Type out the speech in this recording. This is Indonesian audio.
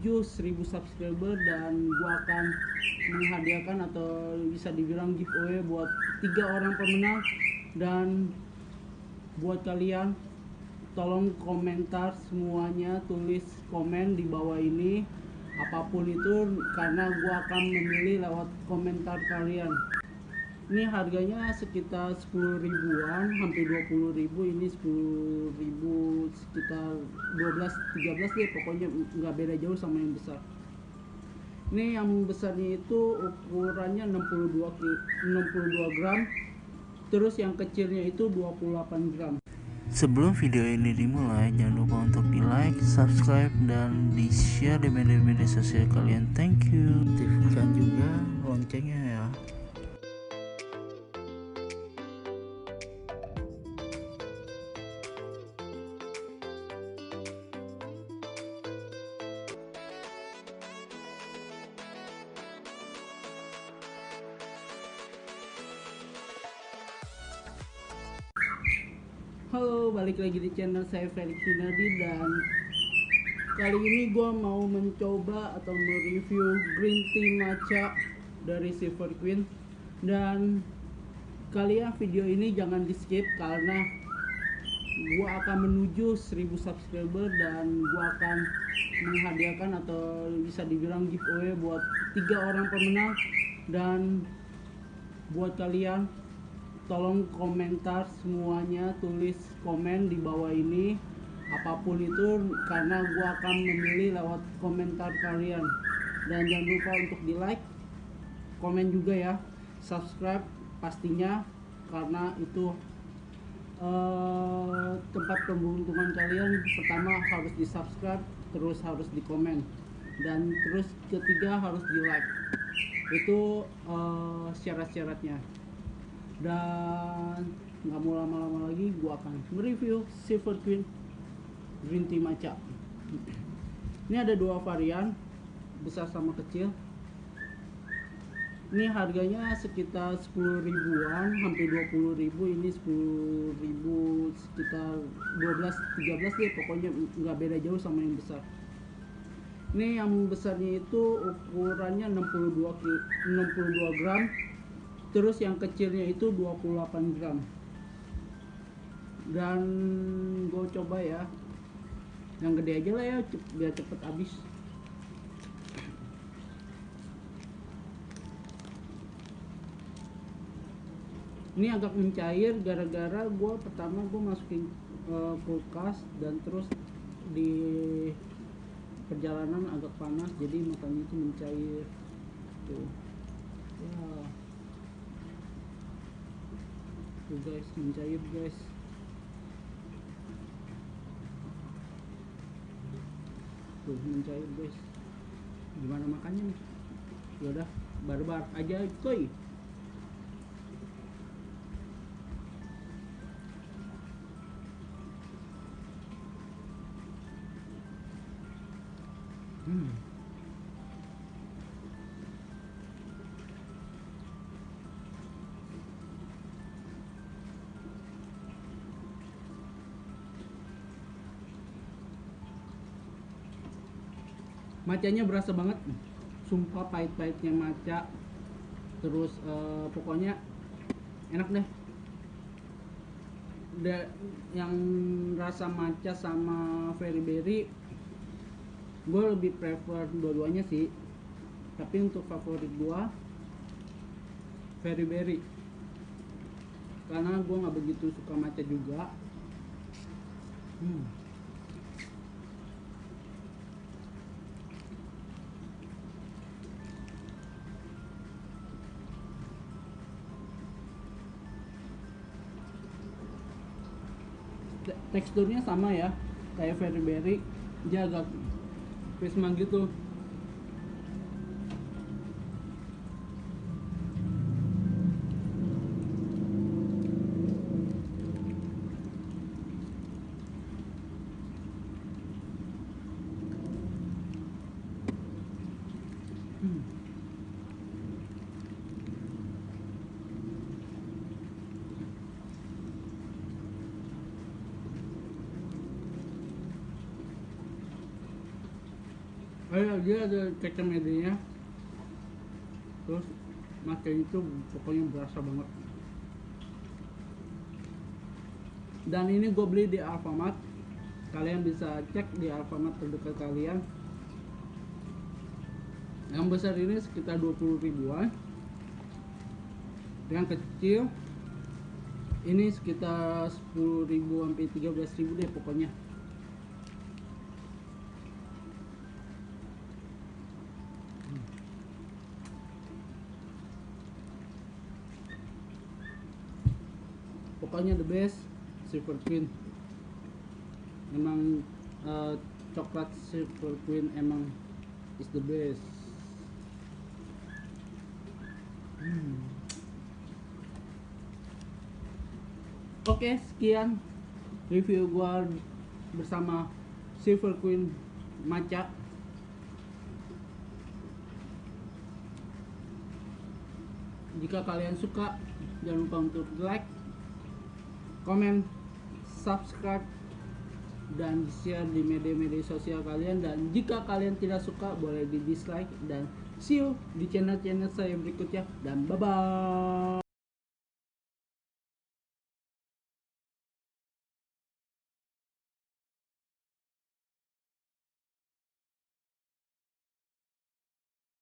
1000 subscriber dan gua akan menghadiahkan atau bisa dibilang giveaway buat tiga orang pemenang. Dan buat kalian tolong komentar semuanya tulis komen di bawah ini apa pun itu karena gua akan memilih lewat komentar kalian ini harganya sekitar 10 ribuan hampir 20 ribu ini 10 ribu sekitar 12 13 deh pokoknya nggak beda jauh sama yang besar ini yang besarnya itu ukurannya 62 ki- 62 gram terus yang kecilnya itu 28 gram Sebelum video ini dimulai, jangan lupa untuk di like, subscribe, dan di share di media-media sosial kalian. Thank you. Aktifkan juga loncengnya ya. Halo, balik lagi di channel saya Felix Hinadi dan kali ini gua mau mencoba atau mereview green tea matcha dari Silver Queen. Dan kalian video ini jangan di skip karena gua akan menuju 1000 subscriber dan gua akan menghadiahkan atau bisa dibilang giveaway buat tiga orang pemenang. Dan buat kalian tolong komentar semuanya tulis komen di bawah ini apa pun itu karena gua akan memilih lewat komentar kalian. Dan jangan lupa untuk di like komen juga ya subscribe pastinya karena itu eh, tempat pemberuntungan kalian. Pertama harus di subscribe terus harus di komen dan terus ketiga harus di like itu eh, syarat-syaratnya dan nggak mau lama-lama lagi gua akan mereview Silver Queen Green Tea Matcha ini ada dua varian besar sama kecil. Ini harganya sekitar 10 ribuan hampir 20 ribu. Ini 10 ribu sekitar 12 13 deh pokoknya nggak beda jauh sama yang besar. Ini yang besarnya itu ukurannya 62 ki- 62 gram terus yang kecilnya itu 28 gram. Dan gue coba ya. Yang gede aja lah ya biar cepet habis. Ini agak mencair gara-gara gue pertama gue masukin eh, kulkas dan terus di perjalanan agak panas jadi makanya itu mencair. Tuh ya tuh guys mencair guys. Tuh mencair guys. Gimana makannya nih? Yaudah barbar aja coy. Hmm. Macanya berasa banget. Sumpah pahit-pahitnya maca. Terus eh, pokoknya enak deh. Da- yang rasa maca sama very berry gue lebih prefer dua-duanya sih. Tapi untuk favorit gue very berry. Karena gue nggak begitu suka maca juga. Hmm. Teksturnya sama ya kayak berry agak prisma gitu eh dia ada kecap medianya. Terus makin itu pokoknya berasa banget. Dan ini gue beli di Alfamart. Kalian bisa cek di Alfamart terdekat kalian. Yang besar ini sekitar 20 ribuan. Yang kecil ini sekitar 10 ribu sampai 13 ribu deh pokoknya pokoknya the best silver queen. Emang eh, coklat silver queen emang is the best. Hmm. oke sekian review gua bersama silver queen maca. Jika kalian suka jangan lupa untuk like komen subscribe dan share di media-media sosial kalian. Dan jika kalian tidak suka boleh di dislike. Dan see you di channel-channel saya berikutnya. Dan bye bye